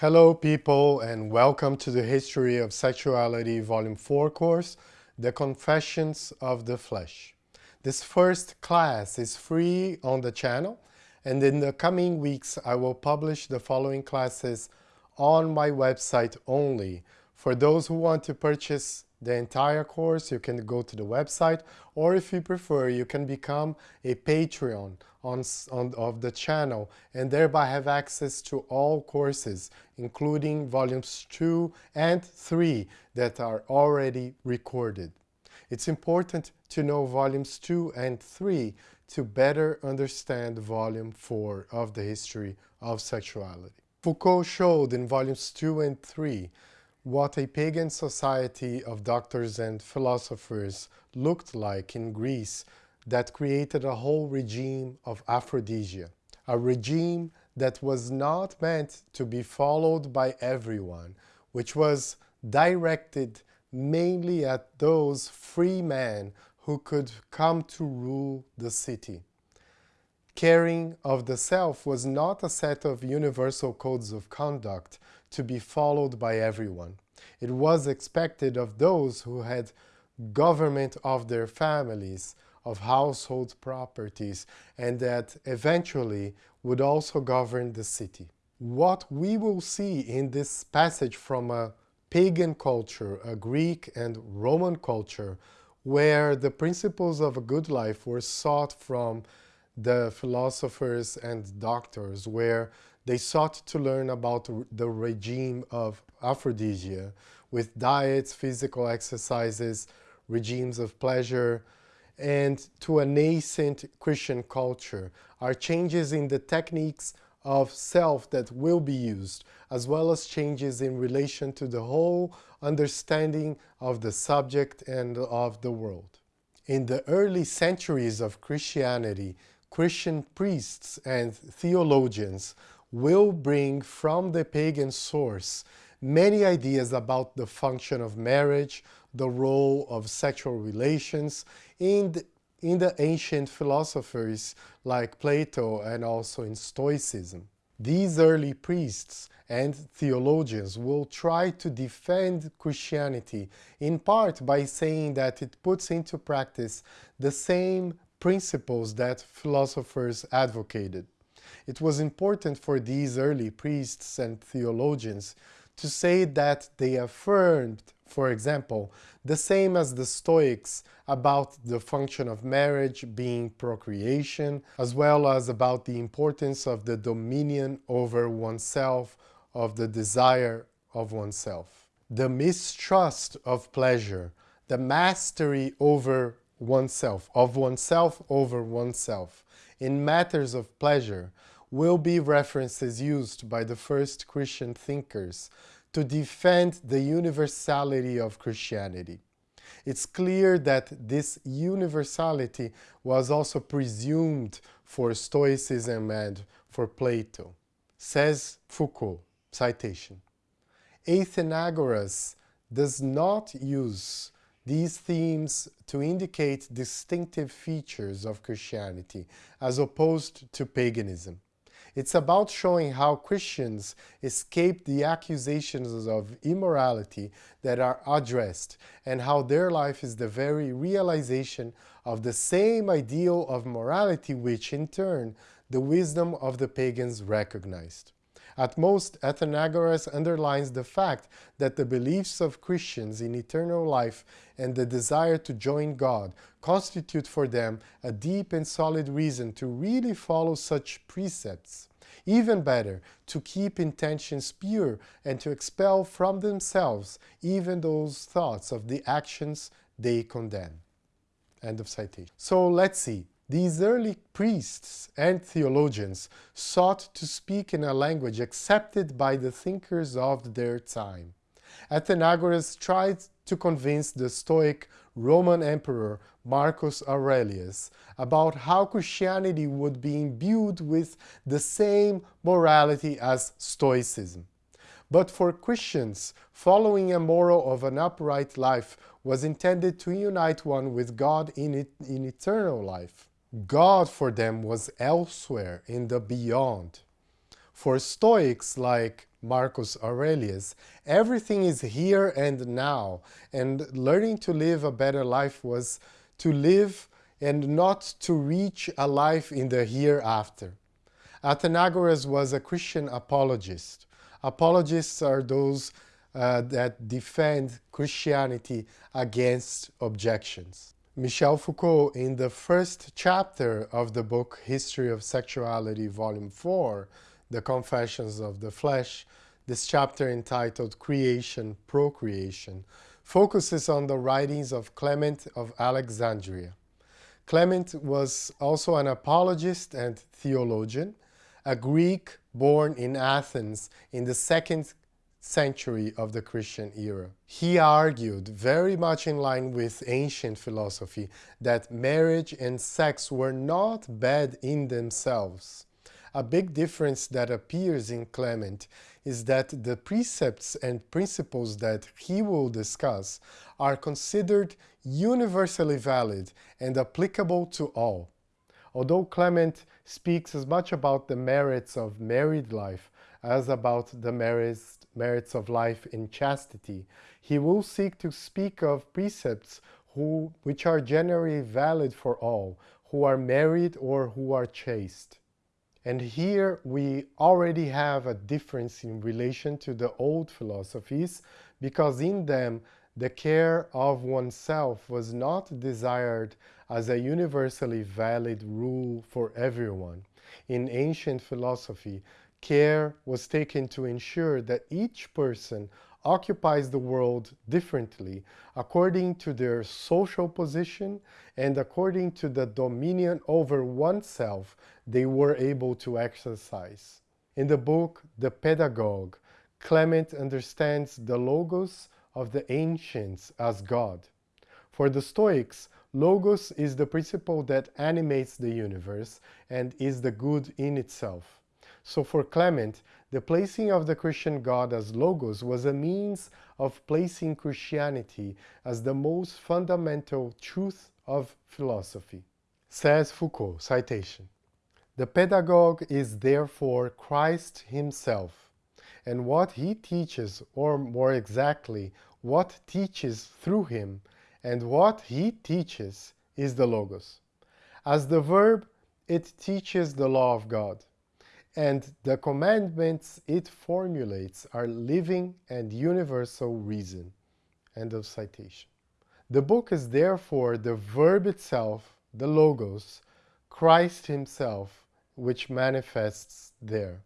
Hello people and welcome to the History of Sexuality Volume 4 course, The Confessions of the Flesh. This first class is free on the channel and in the coming weeks I will publish the following classes on my website only. For those who want to purchase the entire course, you can go to the website, or if you prefer, you can become a Patreon on, on, of the channel and thereby have access to all courses, including volumes 2 and 3 that are already recorded. It's important to know volumes 2 and 3 to better understand volume 4 of the history of sexuality. Foucault showed in volumes 2 and 3 what a pagan society of doctors and philosophers looked like in Greece that created a whole regime of aphrodisia, a regime that was not meant to be followed by everyone, which was directed mainly at those free men who could come to rule the city. Caring of the self was not a set of universal codes of conduct to be followed by everyone. It was expected of those who had government of their families, of household properties, and that eventually would also govern the city. What we will see in this passage from a pagan culture, a Greek and Roman culture, where the principles of a good life were sought from the philosophers and doctors, where they sought to learn about the regime of aphrodisia with diets, physical exercises, regimes of pleasure, and to a nascent Christian culture are changes in the techniques of self that will be used, as well as changes in relation to the whole understanding of the subject and of the world. In the early centuries of Christianity, Christian priests and theologians will bring from the pagan source many ideas about the function of marriage, the role of sexual relations in the, in the ancient philosophers like Plato and also in Stoicism. These early priests and theologians will try to defend Christianity in part by saying that it puts into practice the same principles that philosophers advocated. It was important for these early priests and theologians to say that they affirmed, for example, the same as the Stoics about the function of marriage being procreation, as well as about the importance of the dominion over oneself, of the desire of oneself. The mistrust of pleasure, the mastery over oneself, of oneself over oneself, in matters of pleasure, will be references used by the first Christian thinkers to defend the universality of Christianity. It's clear that this universality was also presumed for Stoicism and for Plato. Says Foucault, citation, Athenagoras does not use these themes to indicate distinctive features of Christianity as opposed to paganism. It's about showing how Christians escape the accusations of immorality that are addressed and how their life is the very realization of the same ideal of morality which, in turn, the wisdom of the pagans recognized. At most, Athenagoras underlines the fact that the beliefs of Christians in eternal life and the desire to join God constitute for them a deep and solid reason to really follow such precepts. Even better, to keep intentions pure and to expel from themselves even those thoughts of the actions they condemn. End of citation. So let's see. These early priests and theologians sought to speak in a language accepted by the thinkers of their time. Athenagoras tried to convince the Stoic Roman Emperor Marcus Aurelius about how Christianity would be imbued with the same morality as Stoicism. But for Christians, following a moral of an upright life was intended to unite one with God in, it, in eternal life. God for them was elsewhere in the beyond. For Stoics like Marcus Aurelius, everything is here and now, and learning to live a better life was to live and not to reach a life in the hereafter. Athenagoras was a Christian apologist. Apologists are those uh, that defend Christianity against objections. Michel Foucault, in the first chapter of the book History of Sexuality, Volume 4, The Confessions of the Flesh, this chapter entitled Creation, Procreation, focuses on the writings of Clement of Alexandria. Clement was also an apologist and theologian, a Greek born in Athens in the second century of the Christian era. He argued, very much in line with ancient philosophy, that marriage and sex were not bad in themselves. A big difference that appears in Clement is that the precepts and principles that he will discuss are considered universally valid and applicable to all. Although Clement speaks as much about the merits of married life as about the merits, merits of life in chastity, he will seek to speak of precepts who, which are generally valid for all, who are married or who are chaste. And here we already have a difference in relation to the old philosophies, because in them the care of oneself was not desired as a universally valid rule for everyone. In ancient philosophy, care was taken to ensure that each person occupies the world differently according to their social position and according to the dominion over oneself they were able to exercise. In the book The Pedagogue, Clement understands the logos of the ancients as God. For the Stoics, logos is the principle that animates the universe and is the good in itself. So for Clement, the placing of the Christian God as logos was a means of placing Christianity as the most fundamental truth of philosophy. Says Foucault, citation, The pedagogue is therefore Christ himself, and what he teaches, or more exactly, what teaches through him, and what he teaches is the Logos. As the verb, it teaches the law of God and the commandments it formulates are living and universal reason. End of citation. The book is therefore the verb itself, the logos, Christ himself, which manifests there.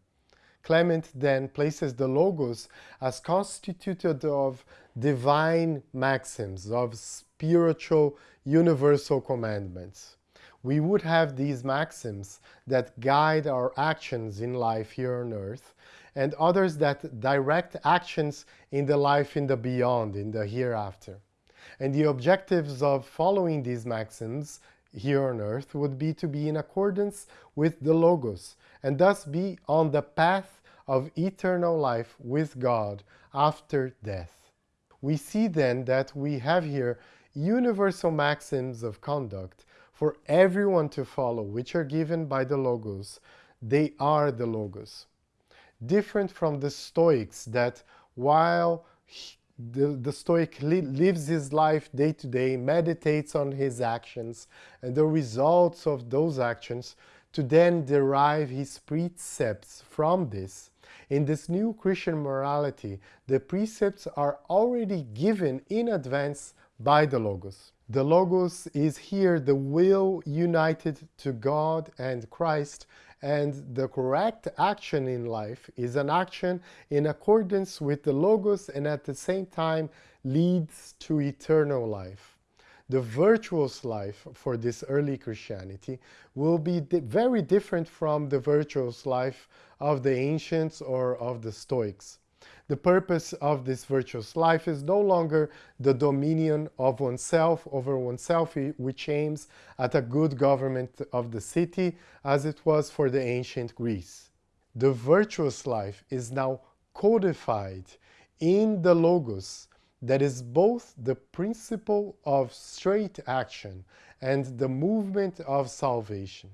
Clement then places the logos as constituted of divine maxims, of spiritual universal commandments we would have these maxims that guide our actions in life here on earth and others that direct actions in the life in the beyond, in the hereafter. And the objectives of following these maxims here on earth would be to be in accordance with the Logos and thus be on the path of eternal life with God after death. We see then that we have here universal maxims of conduct for everyone to follow, which are given by the Logos. They are the Logos. Different from the Stoics that while he, the, the Stoic li lives his life day to day, meditates on his actions and the results of those actions to then derive his precepts from this. In this new Christian morality, the precepts are already given in advance by the Logos. The Logos is here the will united to God and Christ and the correct action in life is an action in accordance with the Logos and at the same time leads to eternal life. The virtuous life for this early Christianity will be very different from the virtuous life of the ancients or of the Stoics. The purpose of this virtuous life is no longer the dominion of oneself over oneself, which aims at a good government of the city, as it was for the ancient Greece. The virtuous life is now codified in the Logos that is both the principle of straight action and the movement of salvation,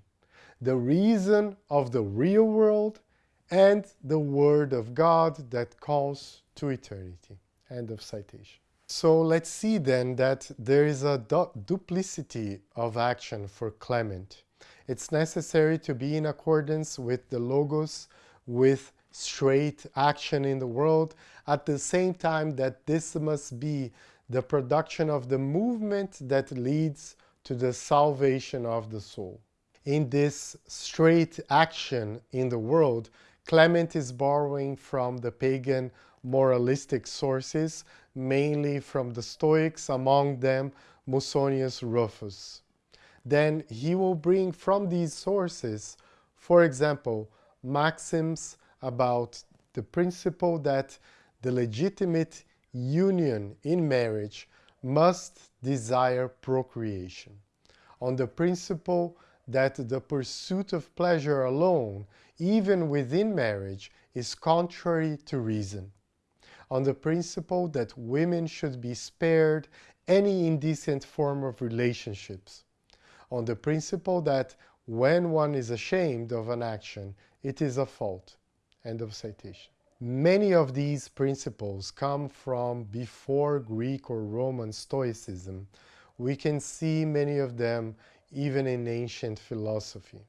the reason of the real world and the Word of God that calls to eternity. End of citation. So let's see then that there is a du duplicity of action for Clement. It's necessary to be in accordance with the Logos, with straight action in the world, at the same time that this must be the production of the movement that leads to the salvation of the soul. In this straight action in the world, Clement is borrowing from the pagan moralistic sources, mainly from the Stoics, among them Musonius Rufus. Then he will bring from these sources, for example, maxims about the principle that the legitimate union in marriage must desire procreation, on the principle that the pursuit of pleasure alone, even within marriage, is contrary to reason, on the principle that women should be spared any indecent form of relationships, on the principle that when one is ashamed of an action, it is a fault. End of citation. Many of these principles come from before Greek or Roman Stoicism. We can see many of them even in ancient philosophy.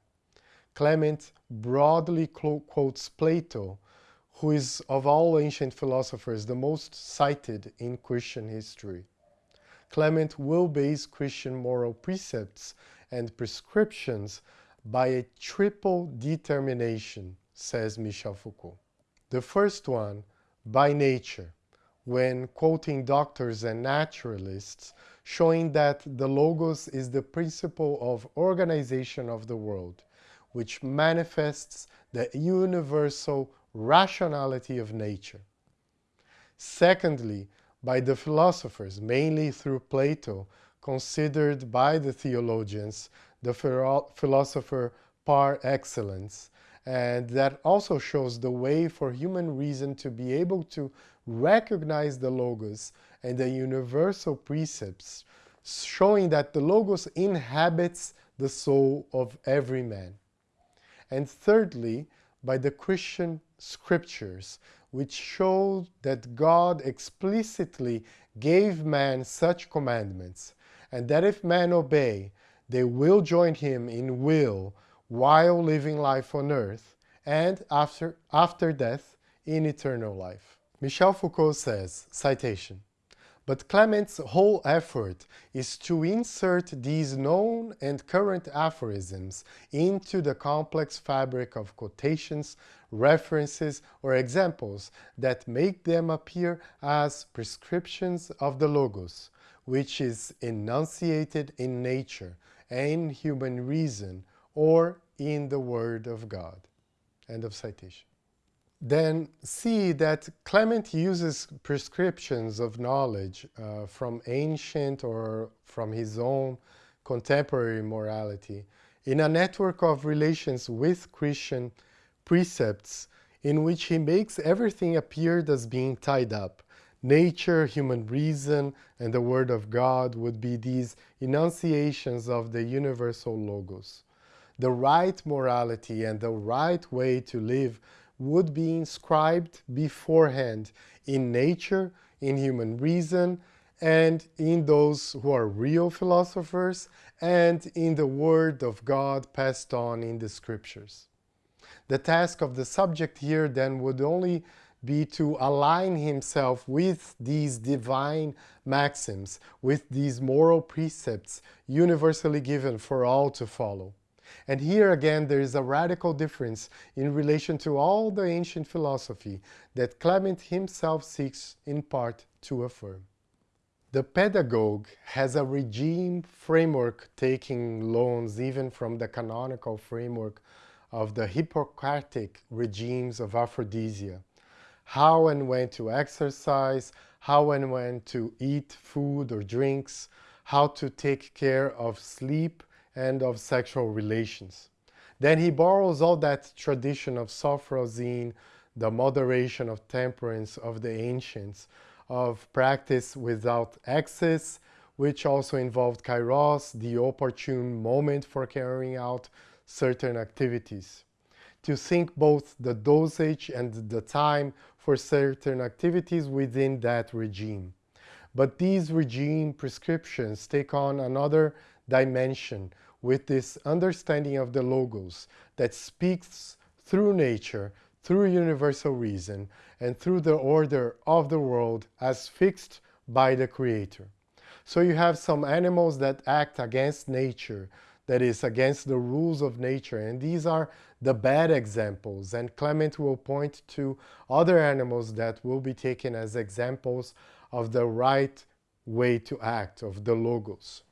Clement broadly quotes Plato, who is of all ancient philosophers the most cited in Christian history. Clement will base Christian moral precepts and prescriptions by a triple determination, says Michel Foucault. The first one, by nature, when quoting doctors and naturalists, showing that the Logos is the principle of organization of the world, which manifests the universal rationality of nature. Secondly, by the philosophers, mainly through Plato, considered by the theologians the philosopher par excellence, and that also shows the way for human reason to be able to recognize the Logos and the universal precepts, showing that the Logos inhabits the soul of every man. And thirdly, by the Christian scriptures, which show that God explicitly gave man such commandments, and that if men obey, they will join him in will while living life on earth and after, after death in eternal life. Michel Foucault says, citation, but Clement's whole effort is to insert these known and current aphorisms into the complex fabric of quotations, references, or examples that make them appear as prescriptions of the Logos, which is enunciated in nature and human reason or in the Word of God. End of citation. Then see that Clement uses prescriptions of knowledge uh, from ancient or from his own contemporary morality in a network of relations with Christian precepts in which he makes everything appear as being tied up. Nature, human reason, and the Word of God would be these enunciations of the universal Logos the right morality and the right way to live would be inscribed beforehand in nature, in human reason, and in those who are real philosophers, and in the Word of God passed on in the Scriptures. The task of the subject here then would only be to align himself with these divine maxims, with these moral precepts universally given for all to follow. And here again there is a radical difference in relation to all the ancient philosophy that Clement himself seeks in part to affirm. The pedagogue has a regime framework taking loans even from the canonical framework of the Hippocratic regimes of aphrodisia. How and when to exercise, how and when to eat food or drinks, how to take care of sleep, and of sexual relations. Then he borrows all that tradition of sophrosyne, the moderation of temperance of the ancients, of practice without excess, which also involved kairos, the opportune moment for carrying out certain activities. to think both the dosage and the time for certain activities within that regime. But these regime prescriptions take on another dimension with this understanding of the logos that speaks through nature, through universal reason, and through the order of the world as fixed by the Creator. So you have some animals that act against nature, that is against the rules of nature, and these are the bad examples, and Clement will point to other animals that will be taken as examples of the right way to act, of the logos.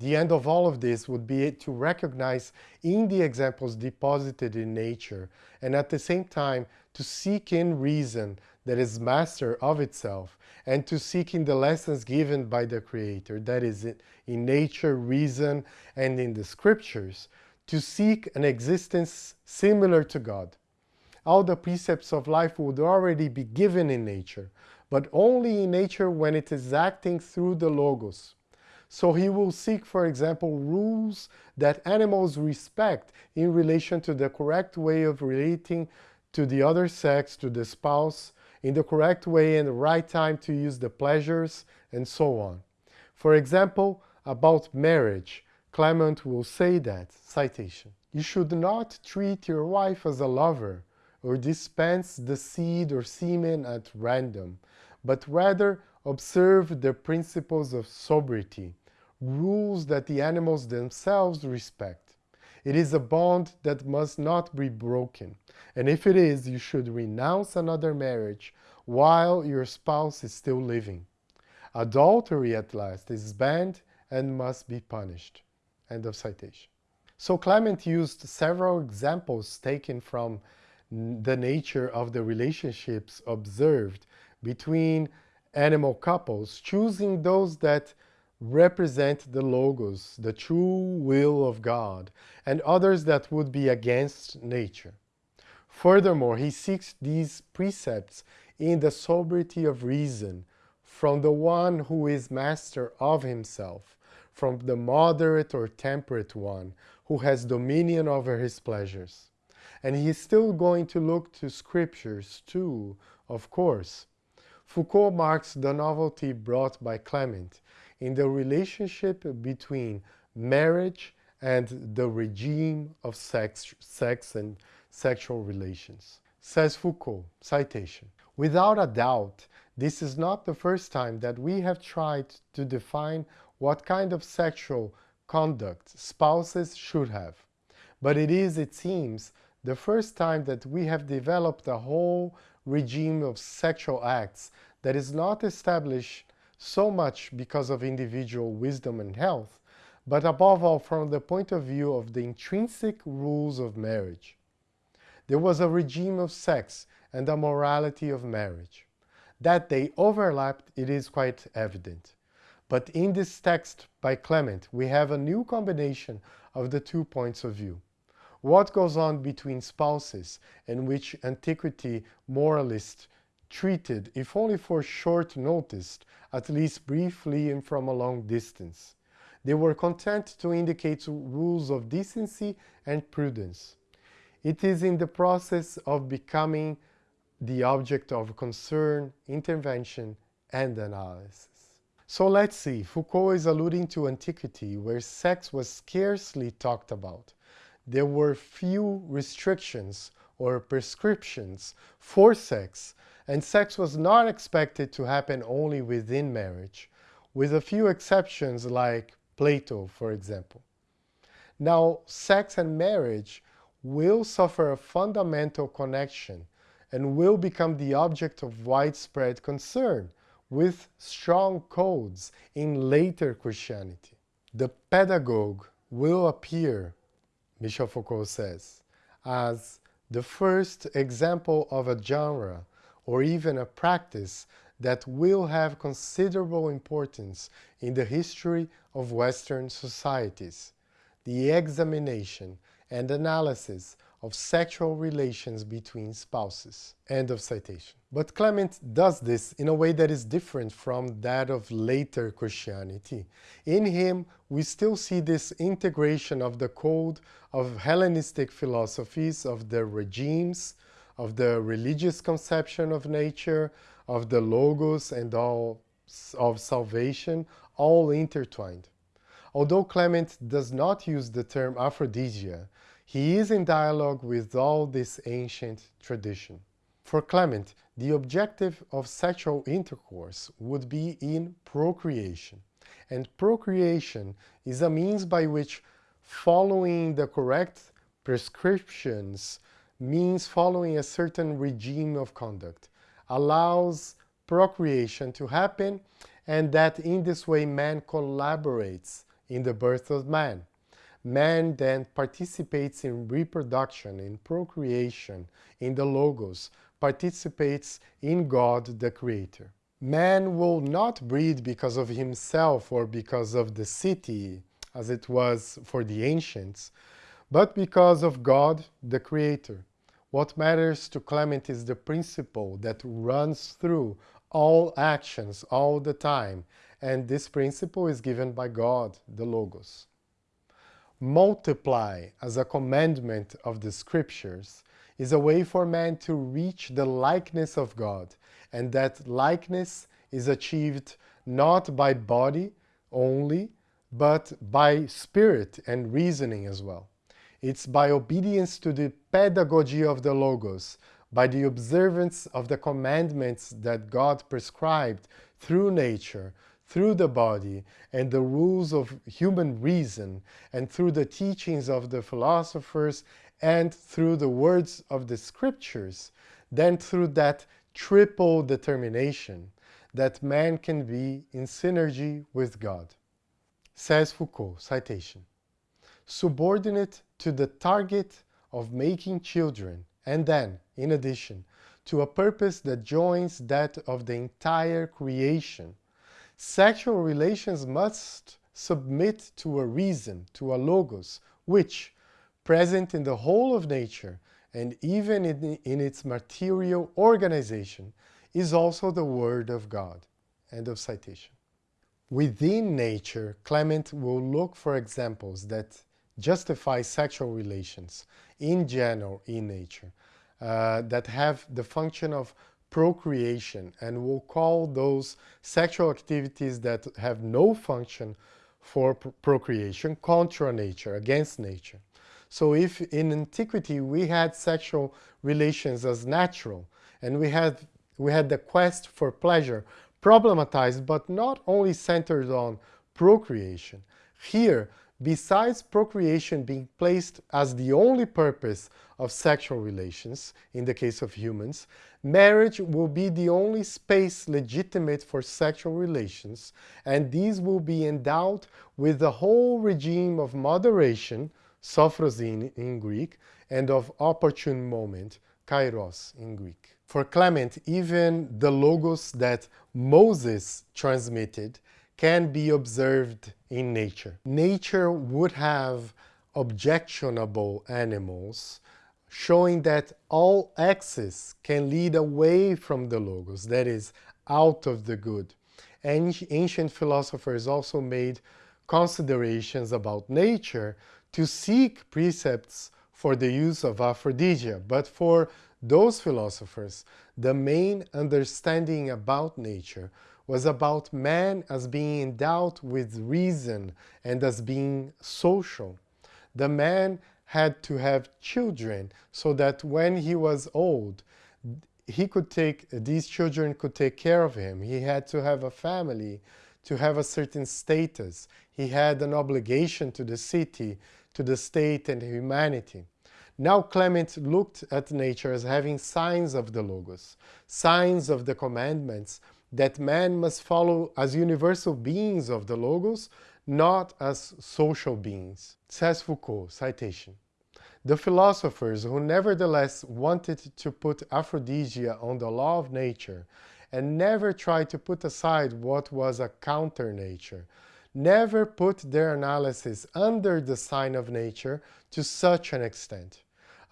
The end of all of this would be to recognize in the examples deposited in nature and at the same time to seek in reason that is master of itself and to seek in the lessons given by the Creator, that is in nature, reason, and in the scriptures, to seek an existence similar to God. All the precepts of life would already be given in nature, but only in nature when it is acting through the Logos. So he will seek, for example, rules that animals respect in relation to the correct way of relating to the other sex, to the spouse, in the correct way and the right time to use the pleasures, and so on. For example, about marriage, Clement will say that, citation, You should not treat your wife as a lover, or dispense the seed or semen at random, but rather observe the principles of sobriety, rules that the animals themselves respect. It is a bond that must not be broken, and if it is, you should renounce another marriage while your spouse is still living. Adultery, at last, is banned and must be punished. End of citation. So Clement used several examples taken from the nature of the relationships observed between animal couples, choosing those that represent the logos, the true will of God, and others that would be against nature. Furthermore, he seeks these precepts in the sobriety of reason from the one who is master of himself, from the moderate or temperate one who has dominion over his pleasures. And he is still going to look to scriptures too, of course. Foucault marks the novelty brought by Clement in the relationship between marriage and the regime of sex, sex and sexual relations. Says Foucault, citation, Without a doubt, this is not the first time that we have tried to define what kind of sexual conduct spouses should have. But it is, it seems, the first time that we have developed a whole regime of sexual acts that is not established so much because of individual wisdom and health, but above all from the point of view of the intrinsic rules of marriage. There was a regime of sex and a morality of marriage. That they overlapped, it is quite evident. But in this text by Clement, we have a new combination of the two points of view. What goes on between spouses and which antiquity moralists treated, if only for short notice, at least briefly and from a long distance. They were content to indicate rules of decency and prudence. It is in the process of becoming the object of concern, intervention, and analysis. So let's see, Foucault is alluding to antiquity where sex was scarcely talked about. There were few restrictions or prescriptions for sex and sex was not expected to happen only within marriage, with a few exceptions like Plato, for example. Now, sex and marriage will suffer a fundamental connection and will become the object of widespread concern with strong codes in later Christianity. The pedagogue will appear, Michel Foucault says, as the first example of a genre or even a practice that will have considerable importance in the history of Western societies, the examination and analysis of sexual relations between spouses. End of citation. But Clement does this in a way that is different from that of later Christianity. In him, we still see this integration of the code of Hellenistic philosophies, of the regimes, of the religious conception of nature, of the logos and all of salvation, all intertwined. Although Clement does not use the term aphrodisia, he is in dialogue with all this ancient tradition. For Clement, the objective of sexual intercourse would be in procreation, and procreation is a means by which following the correct prescriptions means following a certain regime of conduct, allows procreation to happen and that in this way man collaborates in the birth of man. Man then participates in reproduction, in procreation, in the Logos, participates in God the Creator. Man will not breed because of himself or because of the city, as it was for the ancients, but because of God the Creator. What matters to Clement is the principle that runs through all actions all the time, and this principle is given by God, the Logos. Multiply as a commandment of the scriptures is a way for man to reach the likeness of God, and that likeness is achieved not by body only, but by spirit and reasoning as well. It's by obedience to the pedagogy of the Logos, by the observance of the commandments that God prescribed through nature, through the body, and the rules of human reason, and through the teachings of the philosophers, and through the words of the scriptures, then through that triple determination that man can be in synergy with God. Says Foucault, citation, subordinate to the target of making children, and then, in addition, to a purpose that joins that of the entire creation. Sexual relations must submit to a reason, to a logos, which, present in the whole of nature and even in, in its material organization, is also the Word of God. End of citation. Within nature, Clement will look for examples that justify sexual relations in general in nature uh, that have the function of procreation and we'll call those sexual activities that have no function for pr procreation contra nature, against nature. So if in antiquity we had sexual relations as natural and we had, we had the quest for pleasure problematized but not only centered on procreation, here besides procreation being placed as the only purpose of sexual relations, in the case of humans, marriage will be the only space legitimate for sexual relations, and these will be endowed with the whole regime of moderation, sophrosyne in Greek, and of opportune moment, kairos in Greek. For Clement, even the logos that Moses transmitted can be observed in nature. Nature would have objectionable animals showing that all access can lead away from the logos, that is, out of the good. And ancient philosophers also made considerations about nature to seek precepts for the use of aphrodisia. But for those philosophers, the main understanding about nature was about man as being endowed with reason and as being social. The man had to have children so that when he was old, he could take, these children could take care of him. He had to have a family, to have a certain status. He had an obligation to the city, to the state and humanity. Now Clement looked at nature as having signs of the Logos, signs of the commandments, that man must follow as universal beings of the Logos, not as social beings. Says Foucault, citation. The philosophers who nevertheless wanted to put aphrodisia on the law of nature and never tried to put aside what was a counter nature, never put their analysis under the sign of nature to such an extent.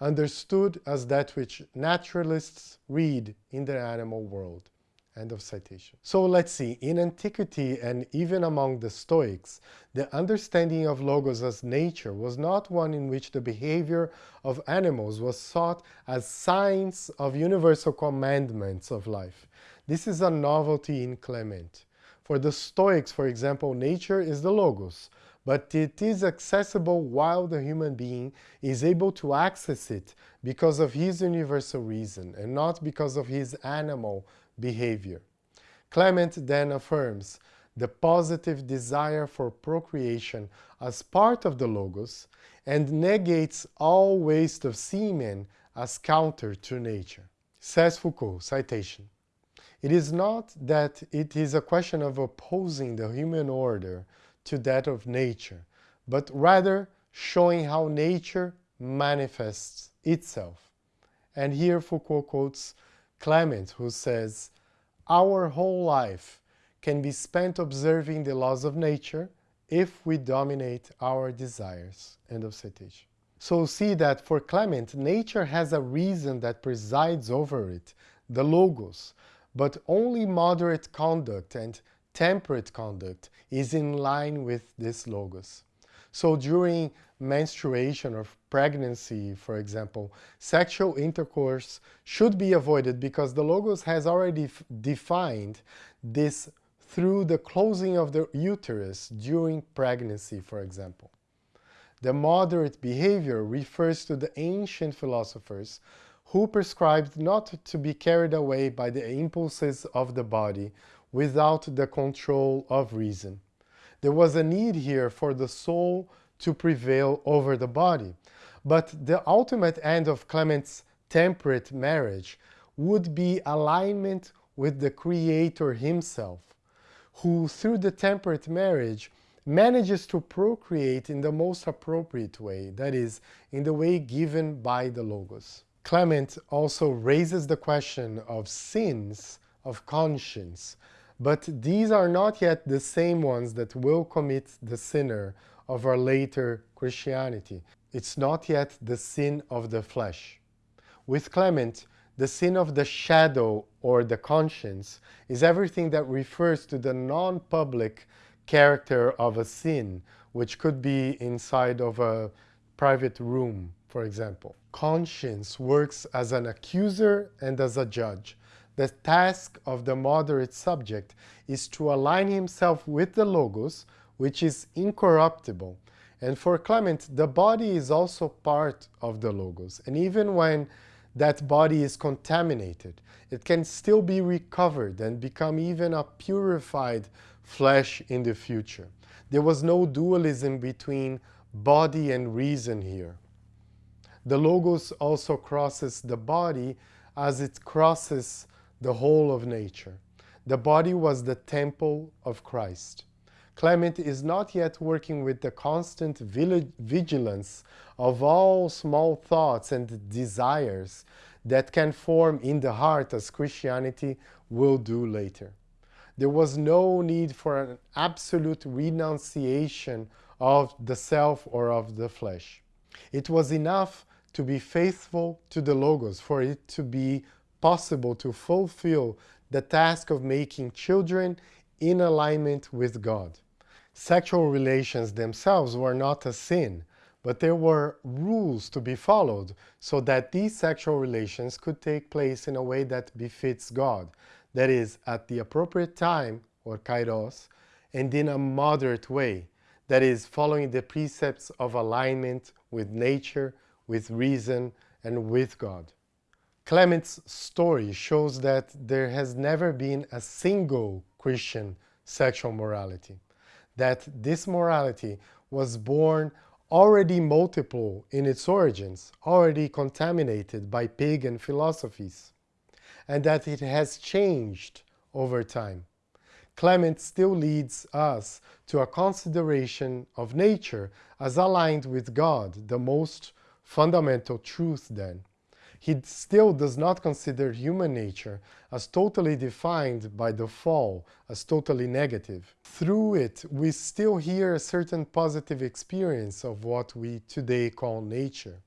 understood as that which naturalists read in the animal world. End of citation. So let's see, in antiquity and even among the Stoics, the understanding of logos as nature was not one in which the behavior of animals was sought as signs of universal commandments of life. This is a novelty in Clement. For the Stoics, for example, nature is the logos, but it is accessible while the human being is able to access it because of his universal reason and not because of his animal behavior. Clement then affirms the positive desire for procreation as part of the logos and negates all waste of semen as counter to nature. Says Foucault, citation, It is not that it is a question of opposing the human order to that of nature, but rather showing how nature manifests itself. And here Foucault quotes Clement, who says, Our whole life can be spent observing the laws of nature if we dominate our desires. End of citation. So see that for Clement, nature has a reason that presides over it, the logos, but only moderate conduct and temperate conduct is in line with this logos. So during menstruation or pregnancy, for example, sexual intercourse should be avoided because the Logos has already defined this through the closing of the uterus during pregnancy, for example. The moderate behavior refers to the ancient philosophers who prescribed not to be carried away by the impulses of the body without the control of reason. There was a need here for the soul to prevail over the body. But the ultimate end of Clement's temperate marriage would be alignment with the Creator himself, who through the temperate marriage manages to procreate in the most appropriate way, that is, in the way given by the Logos. Clement also raises the question of sins of conscience, but these are not yet the same ones that will commit the sinner of our later Christianity. It's not yet the sin of the flesh. With Clement, the sin of the shadow or the conscience is everything that refers to the non-public character of a sin, which could be inside of a private room, for example. Conscience works as an accuser and as a judge. The task of the moderate subject is to align himself with the Logos, which is incorruptible. And for Clement, the body is also part of the Logos. And even when that body is contaminated, it can still be recovered and become even a purified flesh in the future. There was no dualism between body and reason here. The Logos also crosses the body as it crosses the whole of nature. The body was the temple of Christ. Clement is not yet working with the constant vigilance of all small thoughts and desires that can form in the heart as Christianity will do later. There was no need for an absolute renunciation of the self or of the flesh. It was enough to be faithful to the Logos for it to be possible to fulfill the task of making children in alignment with God. Sexual relations themselves were not a sin, but there were rules to be followed so that these sexual relations could take place in a way that befits God, that is, at the appropriate time, or kairos, and in a moderate way, that is, following the precepts of alignment with nature, with reason, and with God. Clement's story shows that there has never been a single Christian sexual morality that this morality was born already multiple in its origins, already contaminated by pagan philosophies, and that it has changed over time. Clement still leads us to a consideration of nature as aligned with God, the most fundamental truth then he still does not consider human nature as totally defined by the fall, as totally negative. Through it, we still hear a certain positive experience of what we today call nature.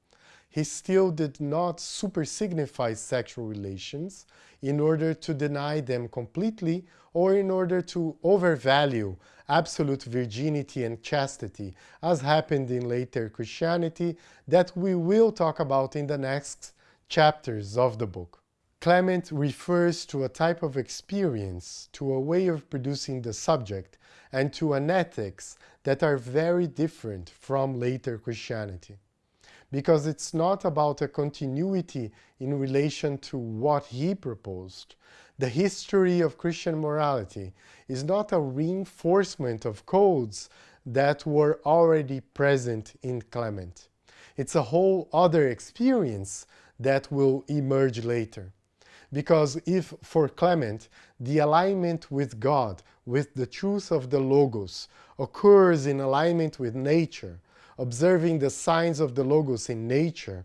he still did not super signify sexual relations in order to deny them completely or in order to overvalue absolute virginity and chastity, as happened in later Christianity that we will talk about in the next chapters of the book. Clement refers to a type of experience, to a way of producing the subject, and to an ethics that are very different from later Christianity. Because it's not about a continuity in relation to what he proposed. The history of Christian morality is not a reinforcement of codes that were already present in Clement. It's a whole other experience that will emerge later. Because if for Clement the alignment with God, with the truth of the Logos, occurs in alignment with nature, observing the signs of the Logos in nature,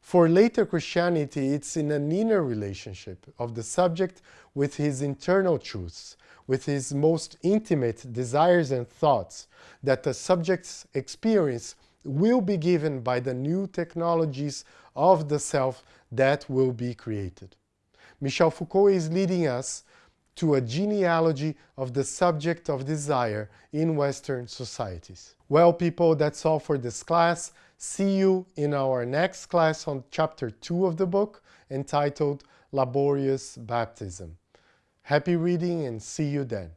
for later Christianity it's in an inner relationship of the subject with his internal truths, with his most intimate desires and thoughts, that the subject's experience will be given by the new technologies of the self that will be created. Michel Foucault is leading us to a genealogy of the subject of desire in Western societies. Well, people, that's all for this class. See you in our next class on chapter 2 of the book entitled Laborious Baptism. Happy reading and see you then.